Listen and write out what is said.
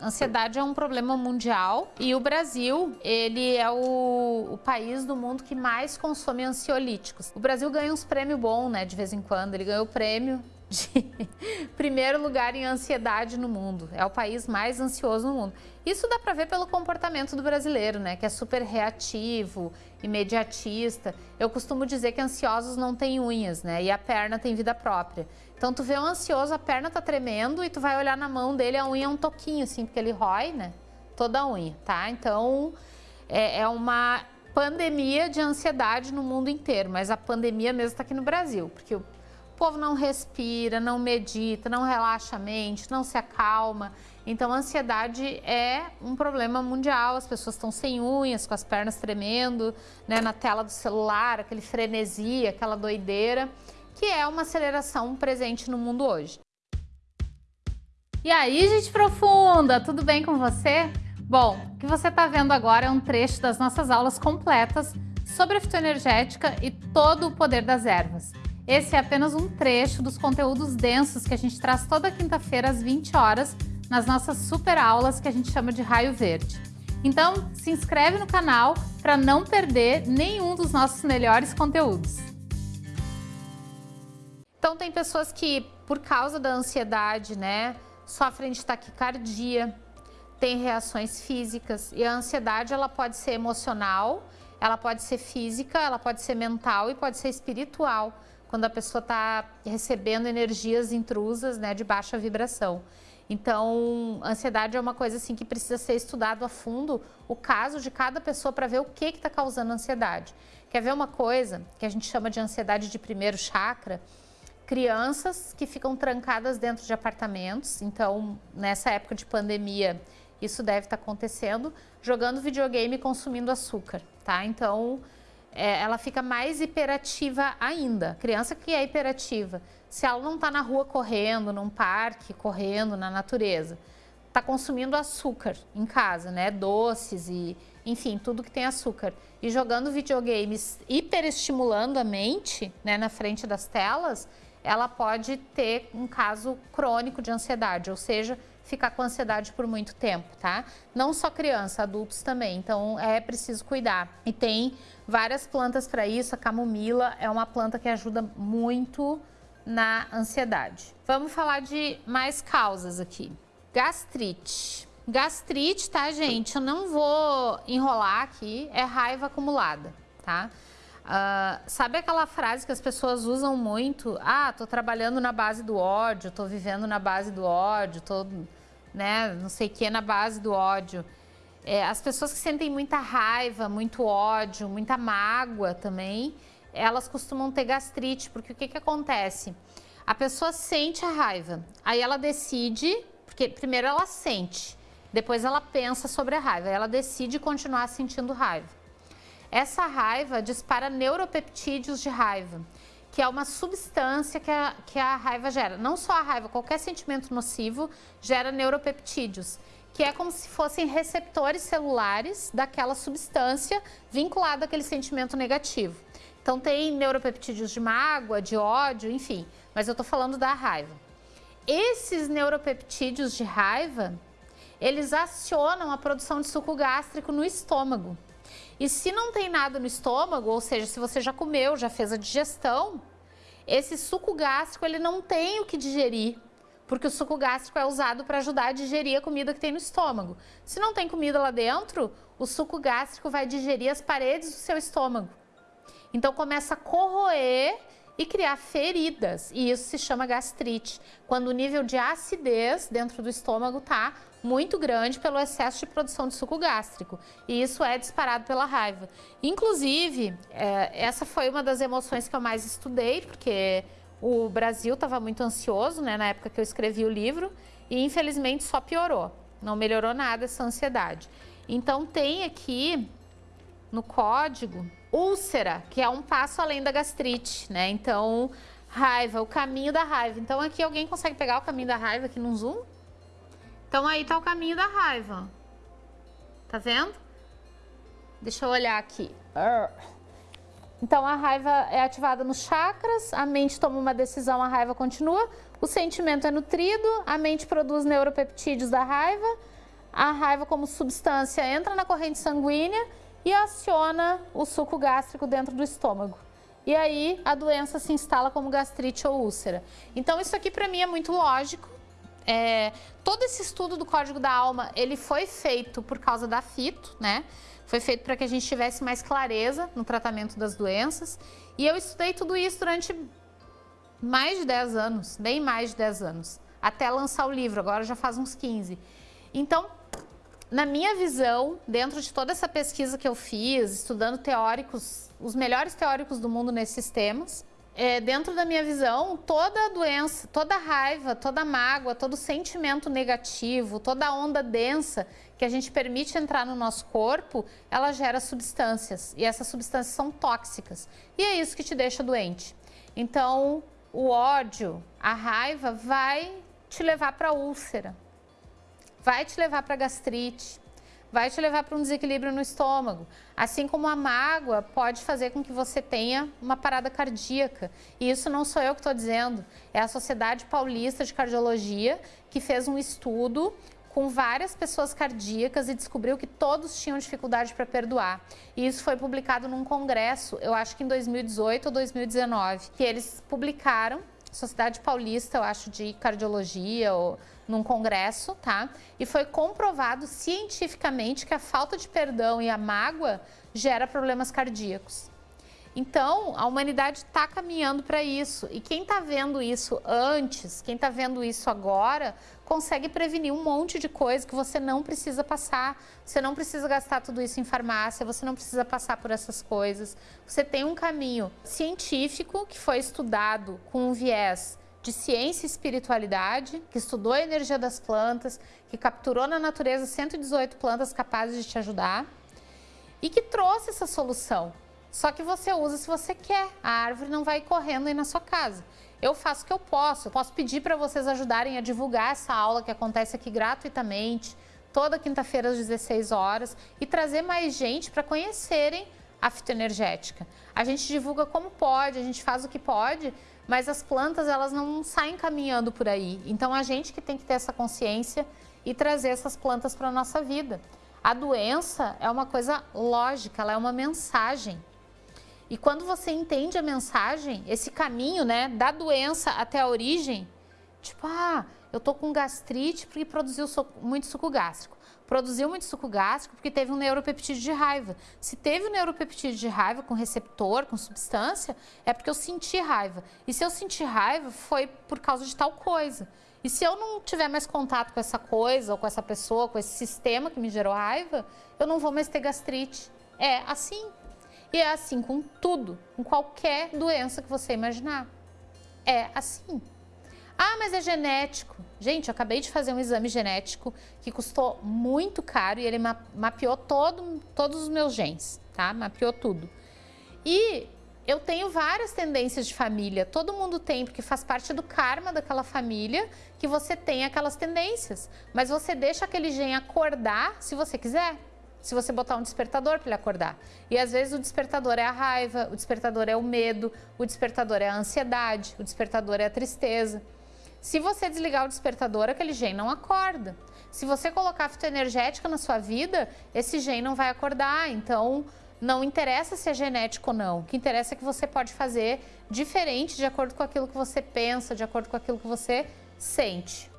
Ansiedade é um problema mundial e o Brasil, ele é o, o, país do mundo que mais consome ansiolíticos. O Brasil ganha uns prêmios bons, né, de vez em quando. Ele ganhou o prêmio de primeiro lugar em ansiedade no mundo. É o país mais ansioso no mundo. Isso dá para ver pelo comportamento do brasileiro, né? Que é super reativo, imediatista. Eu costumo dizer que ansiosos não têm unhas, né? E a perna tem vida própria. Então tu vê um ansioso, a perna tá tremendo e tu vai olhar na mão dele, a unha é um toquinho assim, porque ele rói, né? Toda a unha, tá? Então é, é uma pandemia de ansiedade no mundo inteiro, mas a pandemia mesmo está aqui no Brasil, porque o o povo não respira, não medita, não relaxa a mente, não se acalma. Então, a ansiedade é um problema mundial. As pessoas estão sem unhas, com as pernas tremendo, né, na tela do celular, aquele frenesi, aquela doideira, que é uma aceleração presente no mundo hoje. E aí, gente profunda, tudo bem com você? Bom, o que você está vendo agora é um trecho das nossas aulas completas sobre a fitoenergética e todo o poder das ervas. Esse é apenas um trecho dos conteúdos densos que a gente traz toda quinta-feira às 20 horas nas nossas super aulas que a gente chama de Raio Verde. Então, se inscreve no canal para não perder nenhum dos nossos melhores conteúdos. Então, tem pessoas que, por causa da ansiedade, né, sofrem de taquicardia, têm reações físicas e a ansiedade ela pode ser emocional, ela pode ser física, ela pode ser mental e pode ser espiritual quando a pessoa está recebendo energias intrusas né, de baixa vibração. Então, ansiedade é uma coisa assim que precisa ser estudado a fundo o caso de cada pessoa para ver o que está causando ansiedade. Quer ver uma coisa que a gente chama de ansiedade de primeiro chakra? Crianças que ficam trancadas dentro de apartamentos, então nessa época de pandemia isso deve estar tá acontecendo, jogando videogame e consumindo açúcar, tá? Então, é, ela fica mais hiperativa ainda. Criança que é hiperativa, se ela não está na rua correndo, num parque, correndo na natureza, está consumindo açúcar em casa, né? Doces e, enfim, tudo que tem açúcar. E jogando videogames hiperestimulando a mente, né, na frente das telas, ela pode ter um caso crônico de ansiedade, ou seja, ficar com ansiedade por muito tempo, tá? Não só criança, adultos também, então é preciso cuidar. E tem várias plantas para isso, a camomila é uma planta que ajuda muito na ansiedade. Vamos falar de mais causas aqui. Gastrite. Gastrite, tá, gente? Eu não vou enrolar aqui, é raiva acumulada, tá? Uh, sabe aquela frase que as pessoas usam muito? Ah, tô trabalhando na base do ódio, tô vivendo na base do ódio, tô né, não sei o que, na base do ódio. É, as pessoas que sentem muita raiva, muito ódio, muita mágoa também, elas costumam ter gastrite, porque o que, que acontece? A pessoa sente a raiva, aí ela decide, porque primeiro ela sente, depois ela pensa sobre a raiva, ela decide continuar sentindo raiva. Essa raiva dispara neuropeptídeos de raiva que é uma substância que a, que a raiva gera. Não só a raiva, qualquer sentimento nocivo gera neuropeptídeos, que é como se fossem receptores celulares daquela substância vinculada àquele sentimento negativo. Então tem neuropeptídeos de mágoa, de ódio, enfim, mas eu estou falando da raiva. Esses neuropeptídeos de raiva, eles acionam a produção de suco gástrico no estômago. E se não tem nada no estômago, ou seja, se você já comeu, já fez a digestão, esse suco gástrico ele não tem o que digerir, porque o suco gástrico é usado para ajudar a digerir a comida que tem no estômago. Se não tem comida lá dentro, o suco gástrico vai digerir as paredes do seu estômago. Então começa a corroer e criar feridas, e isso se chama gastrite, quando o nível de acidez dentro do estômago está muito grande pelo excesso de produção de suco gástrico. E isso é disparado pela raiva. Inclusive, é, essa foi uma das emoções que eu mais estudei, porque o Brasil estava muito ansioso né, na época que eu escrevi o livro e infelizmente só piorou. Não melhorou nada essa ansiedade. Então tem aqui no código úlcera, que é um passo além da gastrite, né? Então, raiva, o caminho da raiva. Então aqui alguém consegue pegar o caminho da raiva aqui no zoom? Então aí tá o caminho da raiva. Tá vendo? Deixa eu olhar aqui. Então a raiva é ativada nos chakras, a mente toma uma decisão, a raiva continua, o sentimento é nutrido, a mente produz neuropeptídeos da raiva, a raiva como substância entra na corrente sanguínea e aciona o suco gástrico dentro do estômago. E aí a doença se instala como gastrite ou úlcera. Então isso aqui para mim é muito lógico. É, todo esse estudo do Código da Alma, ele foi feito por causa da fito, né? Foi feito para que a gente tivesse mais clareza no tratamento das doenças. E eu estudei tudo isso durante mais de 10 anos, bem mais de 10 anos, até lançar o livro, agora já faz uns 15. Então, na minha visão, dentro de toda essa pesquisa que eu fiz, estudando teóricos, os melhores teóricos do mundo nesses temas, é, dentro da minha visão, toda doença, toda raiva, toda mágoa, todo sentimento negativo, toda onda densa que a gente permite entrar no nosso corpo, ela gera substâncias. E essas substâncias são tóxicas. E é isso que te deixa doente. Então, o ódio, a raiva vai te levar para úlcera, vai te levar para gastrite, vai te levar para um desequilíbrio no estômago. Assim como a mágoa pode fazer com que você tenha uma parada cardíaca. E isso não sou eu que estou dizendo, é a Sociedade Paulista de Cardiologia que fez um estudo com várias pessoas cardíacas e descobriu que todos tinham dificuldade para perdoar. E isso foi publicado num congresso, eu acho que em 2018 ou 2019, que eles publicaram Sociedade Paulista, eu acho, de Cardiologia, ou num congresso, tá? E foi comprovado cientificamente que a falta de perdão e a mágoa gera problemas cardíacos. Então, a humanidade está caminhando para isso. E quem está vendo isso antes, quem está vendo isso agora, consegue prevenir um monte de coisa que você não precisa passar. Você não precisa gastar tudo isso em farmácia, você não precisa passar por essas coisas. Você tem um caminho científico que foi estudado com um viés de ciência e espiritualidade, que estudou a energia das plantas, que capturou na natureza 118 plantas capazes de te ajudar e que trouxe essa solução. Só que você usa se você quer, a árvore não vai correndo aí na sua casa. Eu faço o que eu posso, eu posso pedir para vocês ajudarem a divulgar essa aula que acontece aqui gratuitamente, toda quinta-feira às 16 horas, e trazer mais gente para conhecerem a fitoenergética. A gente divulga como pode, a gente faz o que pode, mas as plantas elas não saem caminhando por aí. Então a gente que tem que ter essa consciência e trazer essas plantas para a nossa vida. A doença é uma coisa lógica, ela é uma mensagem. E quando você entende a mensagem, esse caminho, né, da doença até a origem, tipo, ah, eu tô com gastrite porque produziu muito suco gástrico. Produziu muito suco gástrico porque teve um neuropeptídeo de raiva. Se teve um neuropeptídeo de raiva com receptor, com substância, é porque eu senti raiva. E se eu senti raiva, foi por causa de tal coisa. E se eu não tiver mais contato com essa coisa, ou com essa pessoa, com esse sistema que me gerou raiva, eu não vou mais ter gastrite. É assim. E é assim com tudo, com qualquer doença que você imaginar. É assim. Ah, mas é genético. Gente, eu acabei de fazer um exame genético que custou muito caro e ele ma mapeou todo, todos os meus genes, tá? Mapeou tudo. E eu tenho várias tendências de família, todo mundo tem, porque faz parte do karma daquela família que você tem aquelas tendências. Mas você deixa aquele gene acordar se você quiser se você botar um despertador para ele acordar. E às vezes o despertador é a raiva, o despertador é o medo, o despertador é a ansiedade, o despertador é a tristeza. Se você desligar o despertador, aquele gene não acorda. Se você colocar fitoenergética na sua vida, esse gene não vai acordar. Então, não interessa se é genético ou não. O que interessa é que você pode fazer diferente de acordo com aquilo que você pensa, de acordo com aquilo que você sente.